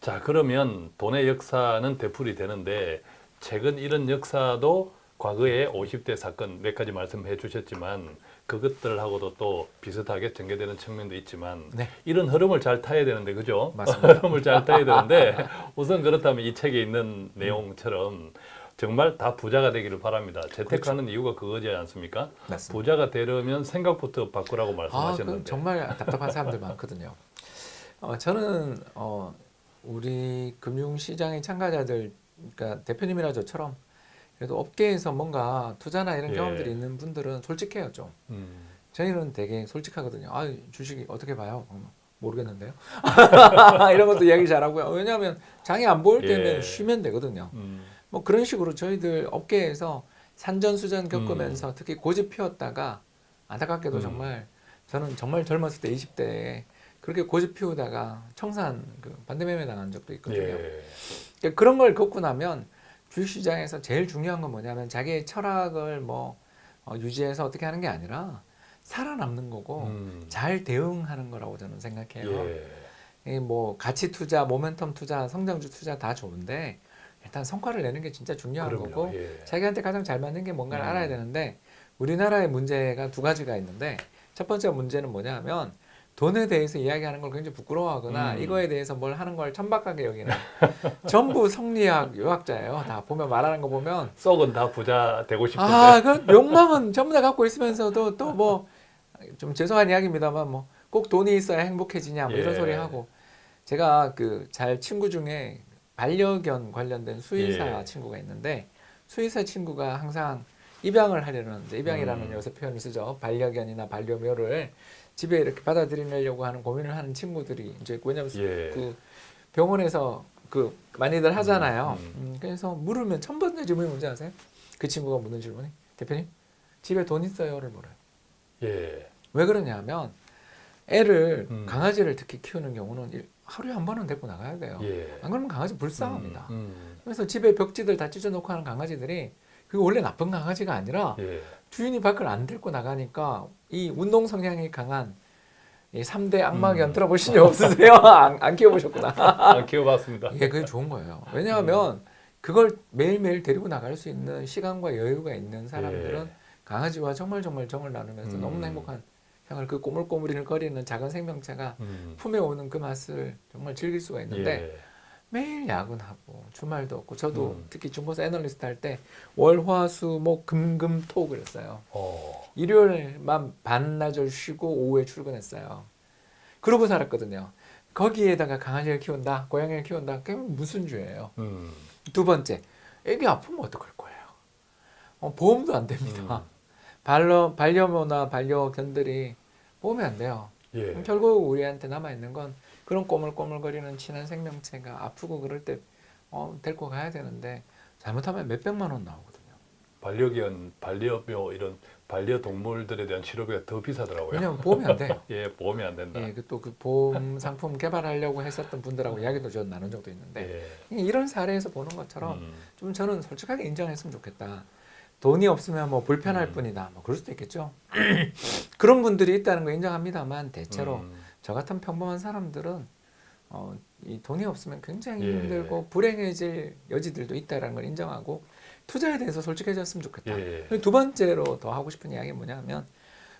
자 그러면 돈의 역사는 되풀이 되는데 최근 이런 역사도 과거에 50대 사건 몇 가지 말씀해 주셨지만 그것들하고도 또 비슷하게 전개되는 측면도 있지만 네. 이런 흐름을 잘 타야 되는데 그죠? 맞습니다. 흐름을 잘 타야 되는데 우선 그렇다면 이 책에 있는 내용처럼 정말 다 부자가 되기를 바랍니다. 재테크하는 이유가 그거지 않습니까? 맞습니다. 부자가 되려면 생각부터 바꾸라고 아, 그 말씀하셨는데 정말 답답한 사람들 많거든요. 어, 저는 어, 우리 금융시장의 참가자들, 그러니까 대표님이나 저처럼 그래도 업계에서 뭔가 투자나 이런 예. 경험들이 있는 분들은 솔직해요 좀. 음, 저희는 되게 솔직하거든요. 아, 주식이 어떻게 봐요? 음, 모르겠는데요. 이런 것도 이야기 잘하고요. 왜냐하면 장이 안 보일 때는 예. 쉬면 되거든요. 음, 뭐 그런 식으로 저희들 업계에서 산전수전 음. 겪으면서 특히 고집 피웠다가 안타깝게도 음. 정말 저는 정말 젊었을 때 20대에 그렇게 고집 피우다가 청산 그 반대매매 당한 적도 있거든요. 예. 그러니까 그런 걸 겪고 나면 주식시장에서 제일 중요한 건 뭐냐면 자기의 철학을 뭐 어, 유지해서 어떻게 하는 게 아니라 살아남는 거고 음, 잘 대응하는 거라고 저는 생각해요. 예. 이뭐 가치 투자, 모멘텀 투자, 성장주 투자 다 좋은데 일단 성과를 내는 게 진짜 중요한 그럼요. 거고 예. 자기한테 가장 잘 맞는 게 뭔가를 음. 알아야 되는데 우리나라의 문제가 두 가지가 있는데 첫 번째 문제는 뭐냐면 돈에 대해서 이야기하는 걸 굉장히 부끄러워하거나 음. 이거에 대해서 뭘 하는 걸 천박하게 여기는 전부 성리학 유학자예요. 다 보면 말하는 거 보면 썩은 다 부자 되고 싶은데 아, 그 욕망은 전부 다 갖고 있으면서도 또 뭐 좀 죄송한 이야기입니다만 뭐 꼭 돈이 있어야 행복해지냐 뭐 이런 예. 소리 하고 제가 그 잘 친구 중에 반려견 관련된 수의사 예. 친구가 있는데 수의사 친구가 항상 입양을 하려는 입양이라는 음. 요새 표현을 쓰죠 반려견이나 반려묘를 집에 이렇게 받아들이려고 하는 고민을 하는 친구들이 이제 왜냐면 예. 그 병원에서 그 많이들 하잖아요. 음, 음, 그래서 물으면 첫 번째 질문이 뭔지 아세요? 그 친구가 묻는 질문이 대표님 집에 돈 있어요를 물어요. 예. 왜 그러냐면 애를 음. 강아지를 특히 키우는 경우는 일- 하루에 한 번은 데리고 나가야 돼요. 예. 안 그러면 강아지 불쌍합니다. 음, 음. 그래서 집에 벽지들 다 찢어놓고 하는 강아지들이 그게 원래 나쁜 강아지가 아니라 예. 주인이 밖을 안 데리고 나가니까 이 운동 성향이 강한 이 3대 악마견 음. 들어보신 적 없으세요? 안, 안 키워보셨구나. 안 키워봤습니다. 이게 그게 좋은 거예요. 왜냐하면 그걸 매일매일 데리고 나갈 수 있는 시간과 여유가 있는 사람들은 예. 강아지와 정말 정말 정을 나누면서 음. 너무나 행복한 생활 그 꼬물꼬물이를 거리는 작은 생명체가 음. 품에 오는 그 맛을 정말 즐길 수가 있는데 예. 매일 야근하고 주말도 없고 저도 음. 특히 중고사 애널리스트 할 때 월화수목 금금토 그랬어요. 어. 일요일만 반나절 쉬고 오후에 출근했어요. 그러고 살았거든요. 거기에다가 강아지를 키운다, 고양이를 키운다, 그게 무슨 죄예요? 음. 두 번째, 애기 아프면 어떡할 거예요? 어, 보험도 안 됩니다. 반려, 반려묘나 반려견들이 보험이 안 돼요. 예. 결국 우리한테 남아있는 건 그런 꼬물꼬물거리는 친한 생명체가 아프고 그럴 때 어, 데리고 가야 되는데 잘못하면 몇백만 원 나오거든요. 반려견, 반려묘 이런 반려동물들에 대한 치료비가 더 비싸더라고요. 왜냐면 보험이 안 돼요. 예, 보험이 안 된다. 예, 또그 보험 상품 개발하려고 했었던 분들하고 이야기도 좀 나눈 적도 있는데 예. 이런 사례에서 보는 것처럼 음. 좀 저는 솔직하게 인정했으면 좋겠다. 돈이 없으면 뭐 불편할 음. 뿐이다. 뭐 그럴 수도 있겠죠. 그런 분들이 있다는 거 인정합니다만 대체로 음. 저 같은 평범한 사람들은 어, 이 돈이 없으면 굉장히 예. 힘들고 불행해질 여지들도 있다는 걸 인정하고 투자에 대해서 솔직해졌으면 좋겠다. 예. 두 번째로 더 하고 싶은 이야기는 뭐냐면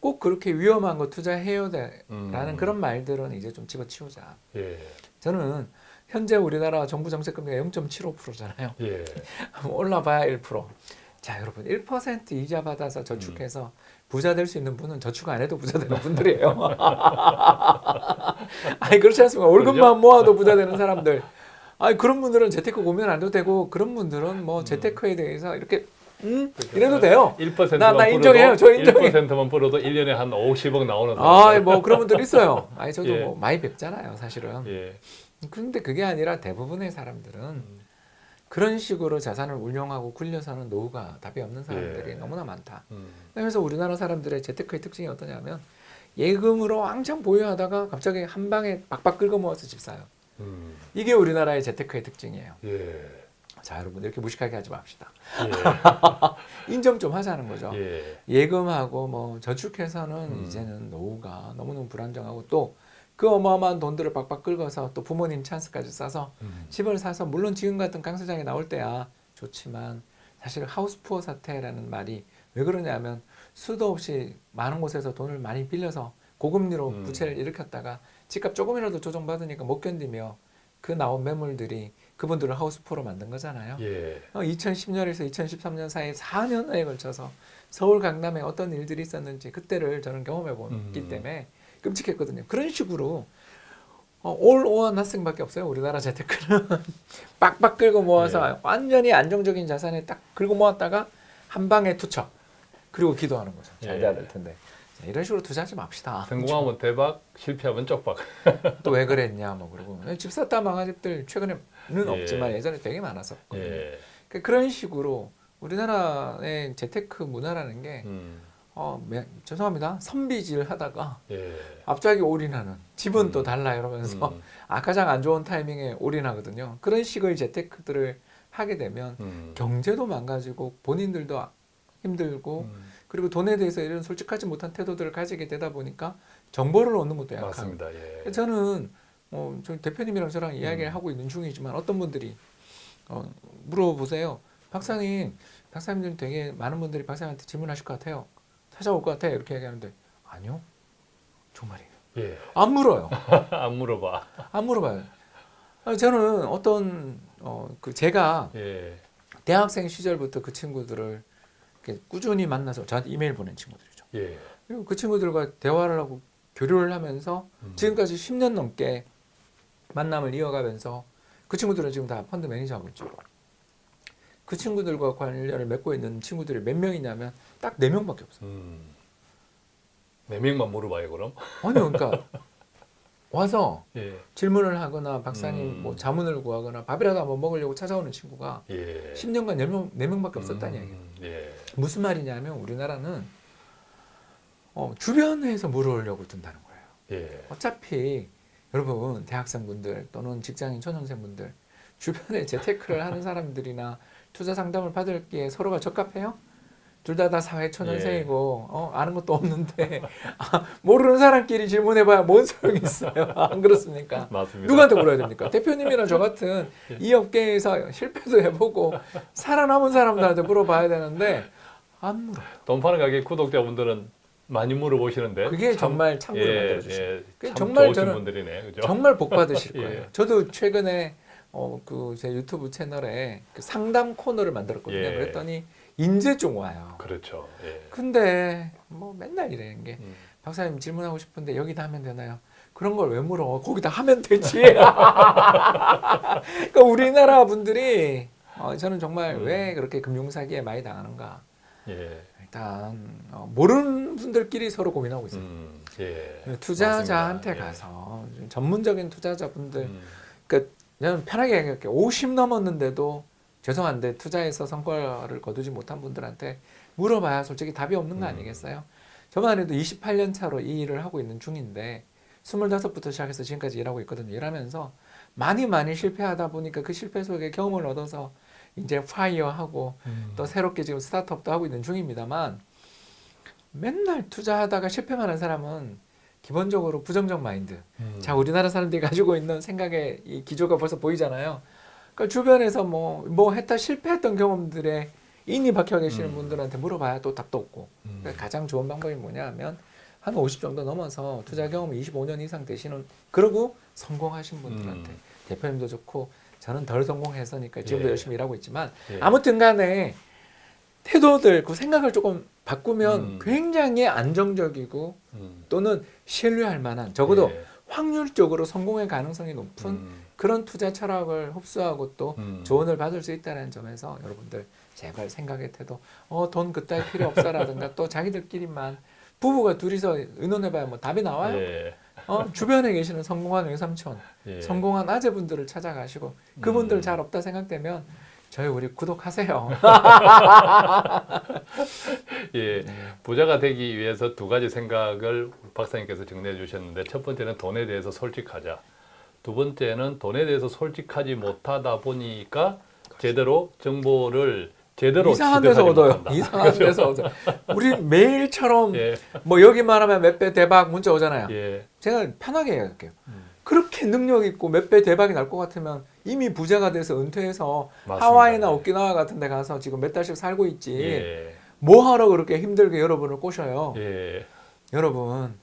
꼭 그렇게 위험한 거 투자해요 라는 음. 그런 말들은 이제 좀 집어치우자. 예. 저는 현재 우리나라 정부 정책 금리가 0.75%잖아요. 예. 올라봐야 1%. 자, 여러분 1% 이자 받아서 저축해서 부자 될 수 있는 분은 저축 안 해도 부자 되는 분들이에요. 아니 그렇지 않습니까? 월급만 모아도 부자 되는 사람들. 아니 그런 분들은 재테크 고민 안 해도 되고 그런 분들은 뭐 재테크에 대해서 이렇게 음 이래도 돼요. 1%만 나- 나 인정해요. 저 인정해요. 1%만 불어도 1년에 한 50억 나오는 아, 뭐 그런 분들 있어요. 아니 저도 예. 뭐 많이 뵙잖아요, 사실은. 예. 그런데 그게 아니라 대부분의 사람들은 그런 식으로 자산을 운용하고 굴려서는 노후가 답이 없는 사람들이 예. 너무나 많다. 음. 그래서 우리나라 사람들의 재테크의 특징이 어떠냐면 예금으로 왕창 보유하다가 갑자기 한 방에 박박 긁어 모아서 집 사요. 음. 이게 우리나라의 재테크의 특징이에요. 예. 자, 여러분 이렇게 무식하게 하지 맙시다. 예. 인정 좀 하자는 거죠. 예. 예금하고 뭐 저축해서는 음. 이제는 노후가 너무너무 불안정하고 또 그 어마어마한 돈들을 박박 긁어서 또 부모님 찬스까지 싸서 음. 집을 사서 물론 지금 같은 강세장에 나올 때야 좋지만 사실 하우스푸어 사태라는 말이 왜 그러냐면 수도 없이 많은 곳에서 돈을 많이 빌려서 고금리로 음. 부채를 일으켰다가 집값 조금이라도 조정받으니까 못 견디며 그 나온 매물들이 그분들을 하우스푸어로 만든 거잖아요. 예. 2010년에서 2013년 사이 4년에 걸쳐서 서울 강남에 어떤 일들이 있었는지 그때를 저는 경험해 봤기 음. 때문에 끔찍했거든요. 그런 식으로 어, 올 오한 학생밖에 없어요. 우리나라 재테크는 빡빡 긁어 모아서 예. 완전히 안정적인 자산에 딱 긁어 모았다가 한 방에 투척 그리고 기도하는 거죠. 잘 예. 돼야 될 텐데 자, 이런 식으로 투자하지 맙시다. 성공하면 대박, 실패하면 쪽박. 또 왜 그랬냐 뭐 그러고 집 샀다 망한 집들 최근에는 예. 없지만 예전에 되게 많았었거든요. 예. 그러니까 그런 식으로 우리나라의 재테크 문화라는 게 음. 어, 매- 죄송합니다. 선비질 하다가 예. 갑자기 올인하는 집은 음. 또 달라 이러면서 음. 아 가장 안 좋은 타이밍에 올인하거든요. 그런 식의 재테크들을 하게 되면 음. 경제도 망가지고 본인들도 아- 힘들고 음. 그리고 돈에 대해서 이런 솔직하지 못한 태도들을 가지게 되다 보니까 정보를 얻는 것도 약하고 맞습니다. 예. 저는 어, 저 대표님이랑 저랑 이야기를 음. 하고 있는 중이지만 어떤 분들이 어, 물어보세요. 박사님, 박사님들 되게 많은 분들이 박사님한테 질문하실 것 같아요. 찾아올 것 같아요. 이렇게 얘기하는데 아니요, 정말이에요. 예. 안 물어요. 안 물어봐. 안 물어봐요. 저는 어떤 어, 그 제가 예. 대학생 시절부터 그 친구들을 꾸준히 만나서 저한테 이메일 보낸 친구들이죠. 예. 그리고 그 친구들과 대화를 하고 교류를 하면서 음. 지금까지 10년 넘게 만남을 이어가면서 그 친구들은 지금 다 펀드 매니저 하고 있죠. 그 친구들과 관련을 맺고 있는 친구들이 몇 명이냐면 딱 네 명밖에 없어요. 음. 네 명만 물어봐요 그럼. 아니요, 그러니까 와서 예. 질문을 하거나 박사님 음. 뭐 자문을 구하거나 밥이라도 한번 먹으려고 찾아오는 친구가 예. 10년간 10명, 4명밖에 없었다는 음, 얘기예요. 예. 무슨 말이냐면 우리나라는 어, 주변에서 물어오려고 든다는 거예요. 예. 어차피 여러분 대학생분들 또는 직장인 초년생분들 주변에 재테크를 하는 사람들이나 투자 상담을 받을기에 서로가 적합해요? 둘 다 다 사회 초년생이고 어, 아는 것도 없는데 아, 모르는 사람끼리 질문해봐야 뭔 소용이 있어요? 안 그렇습니까? 맞습니다. 누구한테 물어야 됩니까? 대표님이나 저 같은 예. 이 업계에서 실패도 해보고 살아남은 사람들한테 물어봐야 되는데 안 물어요. 돈 파는 가게 구독자분들은 많이 물어보시는데 그게 참- 정말 참고를 예, 만들어주시죠. 예, 정말 저는 분들이네, 그죠? 정말 복 받으실 예. 거예요. 저도 최근에 어, 그 제 유튜브 채널에 그 상담 코너를 만들었거든요. 예. 그랬더니 인재종 와요. 그렇죠. 예. 근데 뭐 맨날 이러는 게 음. 박사님 질문하고 싶은데 여기다 하면 되나요? 그런 걸 왜 물어? 거기다 하면 되지. 그러니까 우리나라 분들이 어, 저는 정말 음. 왜 그렇게 금융사기에 많이 당하는가? 예. 일단 어, 모르는 분들끼리 서로 고민하고 있어요. 음, 예. 투자자한테. 예. 가서 좀 전문적인 투자자분들 음, 그러니까 저는 편하게 얘기할게요. 50 넘었는데도 죄송한데 투자에서 성과를 거두지 못한 분들한테 물어봐야 솔직히 답이 없는 거 음. 아니겠어요? 저만 해도 28년 차로 이 일을 하고 있는 중인데 25부터 시작해서 지금까지 일하고 있거든요. 일하면서 많이 많이 실패하다 보니까 그 실패 속에 경험을 얻어서 이제 파이어하고 음. 또 새롭게 지금 스타트업도 하고 있는 중입니다만 맨날 투자하다가 실패만 한 사람은 기본적으로 부정적 마인드 음. 자 우리나라 사람들이 가지고 있는 생각의 이 기조가 벌써 보이잖아요. 그러니까 주변에서 뭐 뭐 했다 실패했던 경험들에 인이 박혀 계시는 음. 분들한테 물어봐야 또 답도 없고 음. 그러니까 가장 좋은 방법이 뭐냐면 한 50 정도 넘어서 투자 경험이 25년 이상 되시는 그리고 성공하신 분들한테 음. 대표님도 좋고 저는 덜 성공해서니까 지금도 예. 열심히 일하고 있지만 예. 아무튼 간에 태도들 그 생각을 조금 바꾸면 음. 굉장히 안정적이고 음. 또는 신뢰할 만한 적어도 예. 확률적으로 성공의 가능성이 높은 음. 그런 투자 철학을 흡수하고 또 음. 조언을 받을 수 있다는 점에서 여러분들 제발 생각의 태도 어 돈 그따위 필요 없어라든가 또 자기들끼리만 부부가 둘이서 의논해봐야 뭐 답이 나와요 예. 어 주변에 계시는 성공한 외삼촌 예. 성공한 아재분들을 찾아가시고 그분들 음. 잘 없다 생각되면 저희 우리 구독하세요 예. 부자가 되기 위해서 두 가지 생각을 박사님께서 정리해 주셨는데 첫 번째는 돈에 대해서 솔직하자. 두 번째는 돈에 대해서 솔직하지 못하다 보니까 제대로 정보를 제대로 이상한 데서 얻어요. 못한다. 이상한 데서 얻어요. 우리 매일처럼 예, 뭐 여기만 하면 몇 배 대박 문자 오잖아요. 예, 제가 편하게 얘기할게요. 음. 그렇게 능력 있고 몇 배 대박이 날 것 같으면 이미 부자가 돼서 은퇴해서 맞습니다. 하와이나 예. 오키나와 같은 데 가서 지금 몇 달씩 살고 있지. 예, 뭐 하러 그렇게 힘들게 여러분을 꼬셔요. 예, 여러분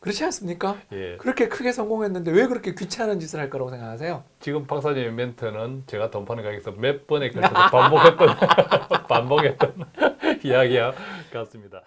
그렇지 않습니까? 예. 그렇게 크게 성공했는데 왜 그렇게 귀찮은 짓을 할 거라고 생각하세요? 지금 박사님의 멘트는 제가 돈 파는 가게에서 몇 번에 걸쳐서 반복했던 반복했던 이야기와 같습니다.